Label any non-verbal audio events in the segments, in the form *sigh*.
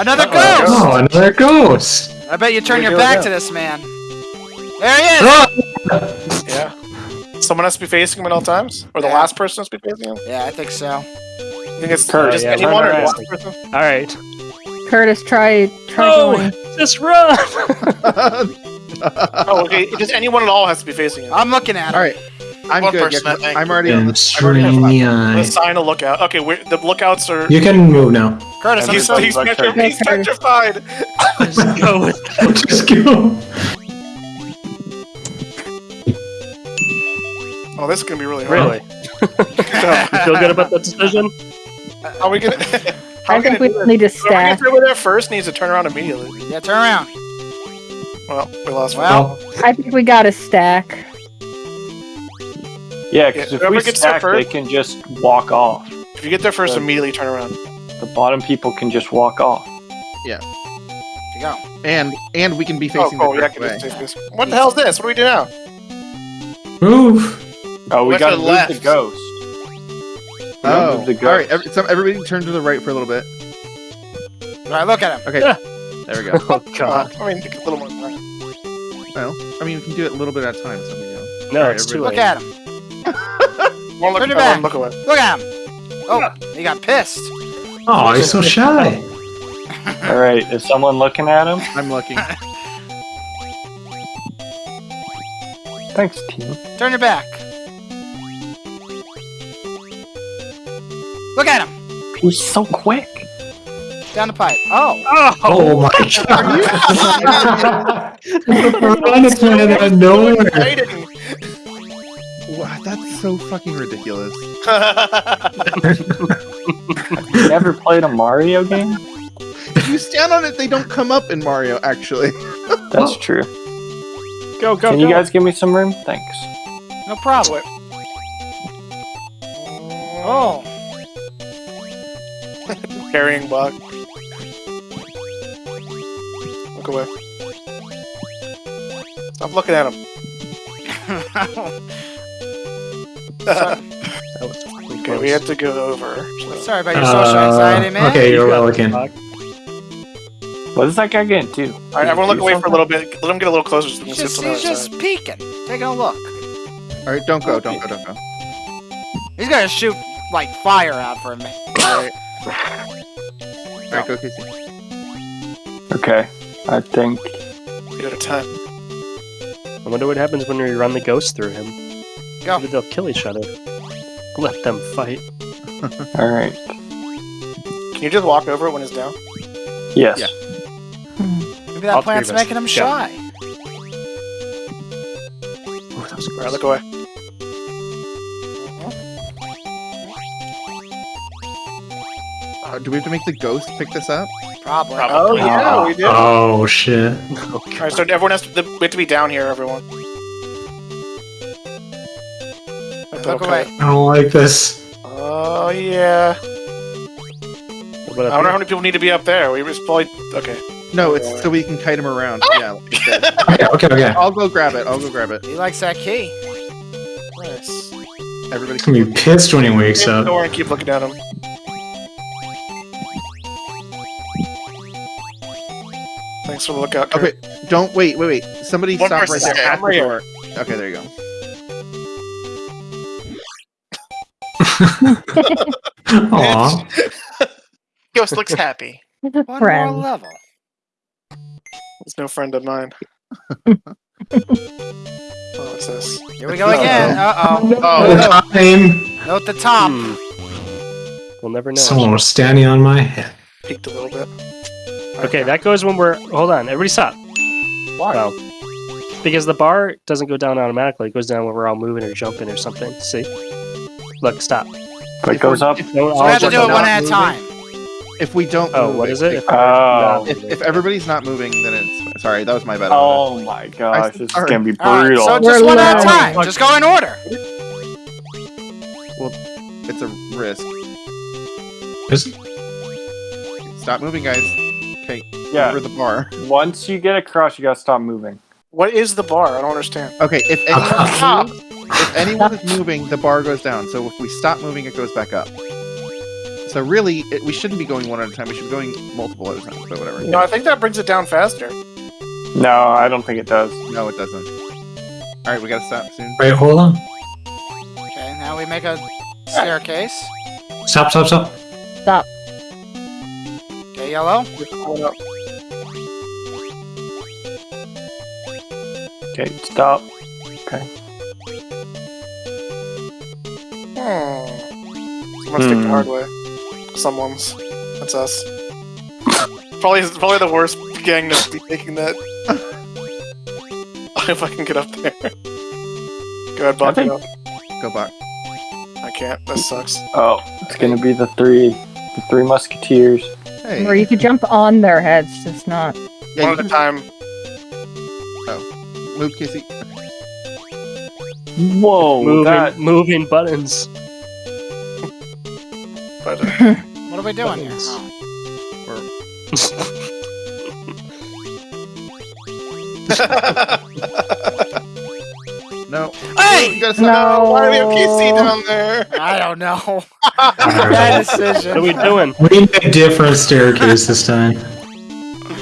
Another Uh-oh. ghost! Oh, another ghost. I bet you turn Where'd your back go? to this man. There he is! Oh, Yeah. Someone has to be facing him at all times? Or the Yeah. last person has to be facing him? Yeah, I think so. I think it's Kurt, just yeah, anyone or run the around. last person? All right. Curtis, try try No! going. Just run! *laughs* Oh, okay. Just anyone at all has to be facing him. I'm looking at him. All right, I'm One good. person, yeah, I think. I'm already on and the. I'm already the eye. Uh, Assign a lookout. Okay, we're, the lookouts are. You can move now. Curtis, I'm He's, so he's, Everybody's petri- like he's petrified. Just go Just go. Oh, this is gonna be really hard. Really? *laughs* *laughs* you feel good about that decision? *laughs* How are we gonna? How I think we do need to this? Whoever gets over there first needs to turn around immediately. Yeah, turn around. Well, we lost one. Well, oh. I think we got a stack. Yeah, because Yeah, if we gets there stack, they can just walk off. If you get there first, Good. immediately turn around. The bottom people can just walk off. you go. and and we can be Oh, facing cool. the Yeah, I correct can way. just. What the hell is this? What do we do now? Move. Oh, we Went to gotta the move the left. ghost. Oh, move the all right. ghost. Every, so everybody turn to the right for a little bit. All right, look at him. Okay, Yeah. there we go. *laughs* Oh god. Uh, I mean, a little more time. Well, I mean, we can do it a little bit at a time. So we go. No, Alright, it's too late. Look at him. One look, Turn your oh, back. look away. Look at him. Oh, he got pissed. Oh, he's so shy. All right, is someone looking at him? I'm looking. Thanks, team. Turn your back. Look at him. He's so quick. Down the pipe. Oh. Oh oh my *laughs* god. Run its man out of nowhere. Hiding. wow, that's so fucking ridiculous. *laughs* You never played a Mario game? If you stand on it, they don't come up in Mario. Actually, *laughs* That's true. go, go, Can go. you guys give me some room? Thanks. No problem. Oh. Carrying bug. Look away. Stop looking at him. *laughs* That Okay, we have to go over. So. Sorry about your social anxiety, Uh, man. okay, you're You got looking. the fuck. What is that guy getting to? All right, everyone, look Do away for a little bit. Let him get a little closer so we He's just, he's just side. peeking, taking a look. all right, don't go, don't go, don't go. He's gonna shoot like fire out for me. All right, all right, go, Casey. Okay, I think. Get at a time. I wonder what happens when we run the ghost through him. Go. Maybe they'll kill each other. Let them fight. *laughs* All right. Can you just walk over it when it's down? Yes. Yeah. Maybe that All plant's three of us. making him Go. shy. Oh, that was All right, look away. Uh, do we have to make the ghost pick this up? Probably. Oh yeah, we did. Oh shit. *laughs* All right, so everyone has to. We have to be down here, everyone. Look away. I don't like this. Oh yeah. What about I up wonder how many people need to be up there. We just probably okay. No, it's so we can kite him around. Ah! Yeah. like you said. *laughs* Okay, okay, okay. I'll go grab it. I'll go grab it. He likes that key. Nice. Everybody. He's gonna be pissed when he wakes Don't up. worry, keep looking at him. Thanks for the lookout. Kurt. Okay, don't wait, wait, wait. Somebody One stop right person's there there. at the door. Okay, there you go. *laughs* Aw. *laughs* Ghost looks happy. One friend. more level. It's no friend of mine. *laughs* oh, what's this? Here we go again. Uh oh. Oh, Time. Note the top. Hmm. We'll never know. Someone was standing on my head. Peeked a little bit. Okay, that goes when we're. Hold on, everybody stop. Why? Well, because the bar doesn't go down automatically. It goes down when we're all moving or jumping or something. See? Look, stop. But it goes up. So we have to do it one at a time. If we don't. Oh, move what is it? If, Oh. If, if everybody's not moving, then it's sorry. That was my bad. Oh my gosh, this is gonna be All right, brutal. so We're just one at a time. Just go in order. Well, it's a risk. Is- Stop moving, guys. Okay, yeah, over the bar. *laughs* once you get across, you gotta stop moving. What is the bar? I don't understand. Okay, if anyone *laughs* Stop. moves, if anyone is moving, the bar goes down. So if we stop moving, it goes back up. So really, it, we shouldn't be going one at a time. We should be going multiple at a time. But whatever. No, I think that brings it down faster. No, I don't think it does. No, it doesn't. All right, we gotta stop soon. Wait, hold on. Okay, now we make a ah. staircase. Stop, stop, stop. Stop. Okay, yellow. Okay, stop. Okay, Hmm. Someone's taking the Hmm. hard way. Someone's. That's us. probably, probably the worst gang to be taking that. *laughs* if I can get up there. Go ahead, Buck. I think- go. Go back. I can't. This sucks. Oh, it's gonna be the three, the three musketeers. Hey. Or you could jump on their heads, just not. yeah, One at a can time. move, Casey. Whoa, moving, that moving buttons. But *laughs* What are we doing here? Buttons. No. Hey! You gotta. No. why do we have KC down there? I don't know. Alright. *laughs* Bad What are we doing? We need a different staircase this time.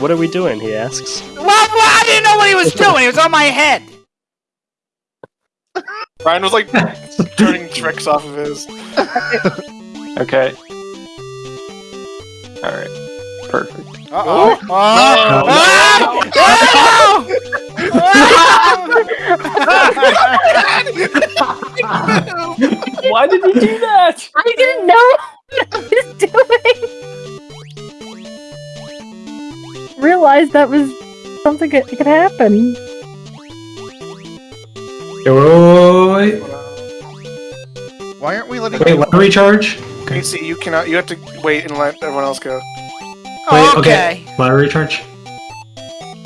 What are we doing? He asks. Well, well, I didn't know what he was doing. He was on my head. Ryan was like turning tricks off of his. *laughs* okay. All right, perfect. Uh oh. Why did you do that? I didn't know what I was doing. Realized that was something that could happen. Wait, wait, Why aren't we letting? wait, let me recharge. Okay. KC, you cannot. You have to wait and let everyone else go. Wait, okay. okay. Let me recharge.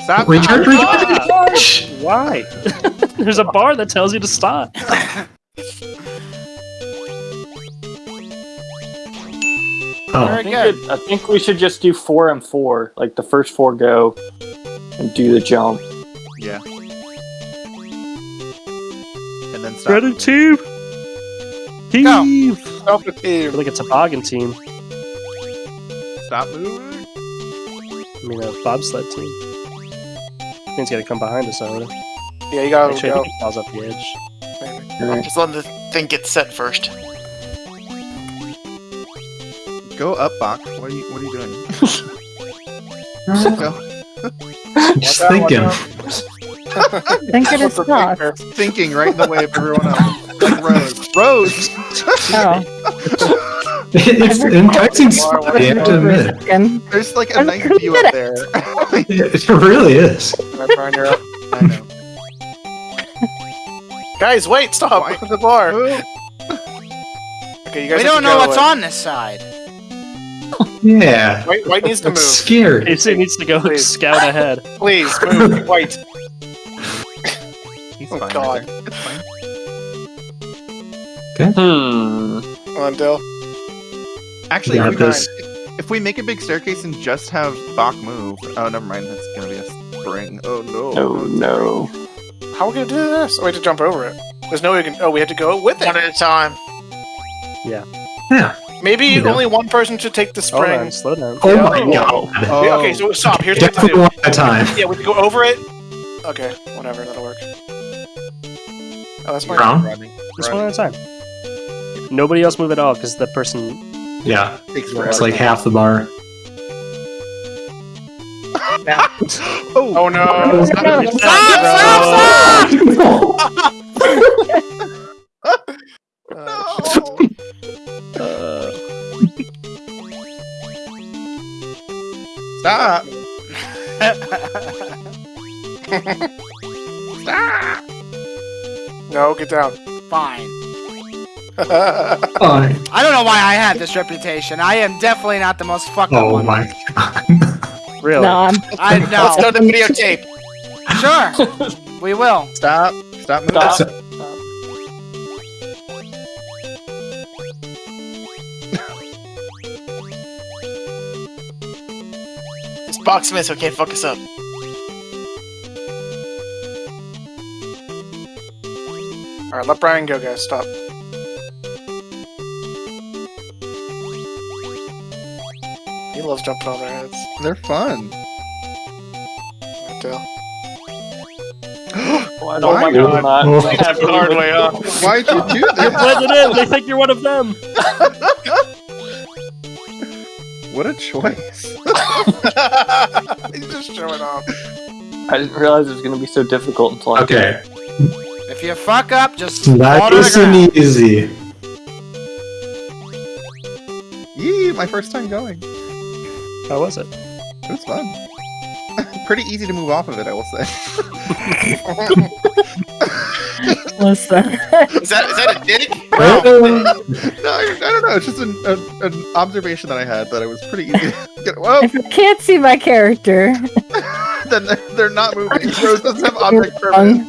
Stop. Recharge, recharge, Ah! recharge! Why? *laughs* There's a bar that tells you to stop. *laughs* Oh, I Very think, good. it, I think we should just do four and four. Like the first four go and do the jump. Yeah. And then stop. Ready, team? Go. Heave. Help the I team. like a toboggan team. Stop moving. I mean, a bobsled team. He's got to come behind us, I would. Yeah, you gotta Actually, I go. think he falls off the edge. I'm just letting the thing get set first. Go up, Bach. What are you? What are you doing? *laughs* Go. *laughs* just out, thinking. watch *laughs* Think it is What's the tough. big Thinking right in the way of everyone else. Like Rose. Rose. Oh. *laughs* It's enticing spot, I have to admit. Again. There's like a I'm nice view up there. *laughs* It really is. Alright, Brian, you're up. *laughs* I know. Guys, wait, stop! Why- Look at the bar. Okay, you guys. We don't know what's away. on this side. Yeah. White, White needs to It's move. scary. Casey needs to go Please. scout ahead. Please move, White. He's Oh, fine. God. Right there. Hmm. Come on, Dill. Actually, Got if we, this. if we make a big staircase and just have Bach move. Oh, never mind. That's gonna be a spring. Oh no. Oh no. How are we gonna do this? Oh, we have to jump over it. There's no way we can. Oh, we have to go with it. One at a time. Yeah. Yeah. Maybe Yeah. only one person should take the oh, spring. on, slow down. Oh Yeah. my god. Oh. Okay, so stop. Here's what we have to do. one at a time. Yeah, we have to go over it. Okay, whatever. That'll work. Oh, that's my. Brown? Rodney. Just one at a time. Nobody else move at all because the person. Yeah. Takes It's like half the bar. *laughs* oh, Oh no! Stop, Stop! Stop! Uh, *laughs* Uh, *laughs* Stop. no, get down. Fine. Fine. I don't know why I have this reputation. I am definitely not the most fucked up Oh one. my god. really? No, I'm I Let's go to the videotape. Sure. *laughs* We will. Stop. Stop moving. Stop. It's Box Smith, so it can't fuck us up. All right, let Brian go, guys. Stop. Loves jumping on their heads. They're fun. I tell. Oh my Why? god, not *laughs* happy The hard with- way up. Why'd you do You're that? blending in. They think you're one of them. *laughs* what a choice. *laughs* He's just showing off. I didn't realize it was gonna be so difficult until I Okay, If you fuck up, just fall that to the isn't easy. Yee, my first time going. How was it? It was fun. *laughs* Pretty easy to move off of it, I will say. *laughs* *laughs* Listen. Is that is that a dig? Uh, no, I, I don't know. It's just an, a, an observation that I had that it was pretty easy to get. Well, if you can't see my character, then they're, they're not moving. Rose doesn't have object permanence.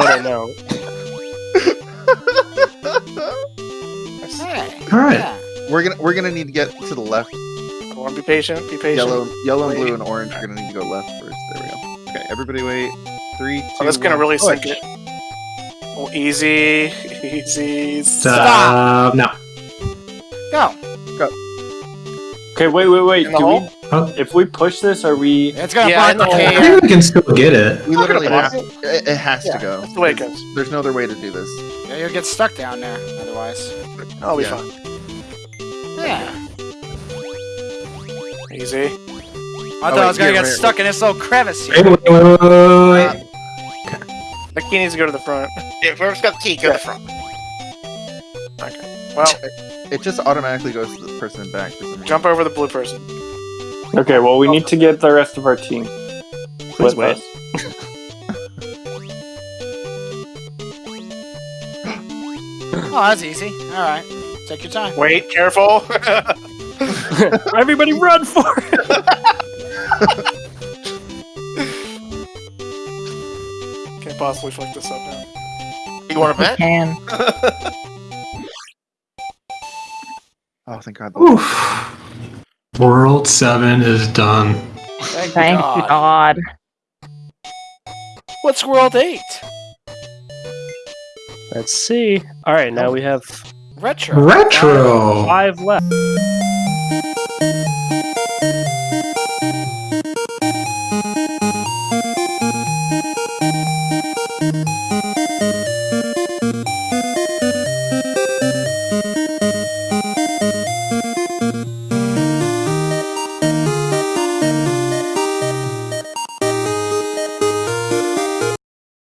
Oh no. Hey. All right. Yeah. we're gonna we're gonna need to get to the left. Come on, be patient. Be patient. Yellow, yellow, and blue, and orange are gonna need to go left first. There we go. Okay, everybody, wait. Three, two, Oh, that's gonna one, really push. sink it. Oh, easy, *laughs* easy. Stop. No. Go. Go. Okay, wait, wait, wait. Do hole? we, Oh. if we push this, are we? It's gonna Yeah, block the I. I think we can still get it. We literally Yeah. have. It, it has Yeah, to go. that's the way it There's- goes. There's no other way to do this. Yeah, you'll get stuck down there otherwise. Oh, I'll be Yeah. fine. Yeah. Easy. I thought oh, wait, I was gonna here, get wait, stuck in this little crevice Wait, here. wait, wait, wait, wait. Uh, the key needs to go to the front. Yeah, whoever's got the key, go to the front. Well, It just automatically goes to the person in back. for some reason. jump over the blue person. Okay, well, we need to get the rest of our team. Please with wait. us. Oh, that's easy. All right. Take your time. Wait, careful. *laughs* *laughs* Everybody run for it. Can't possibly fuck this up now. You want to bet? can. Oh, thank God. Oof. World 7 is done. Thank, Thank God. God. What's World 8? Let's see. All right, now oh. we have Retro. Retro! five left. Música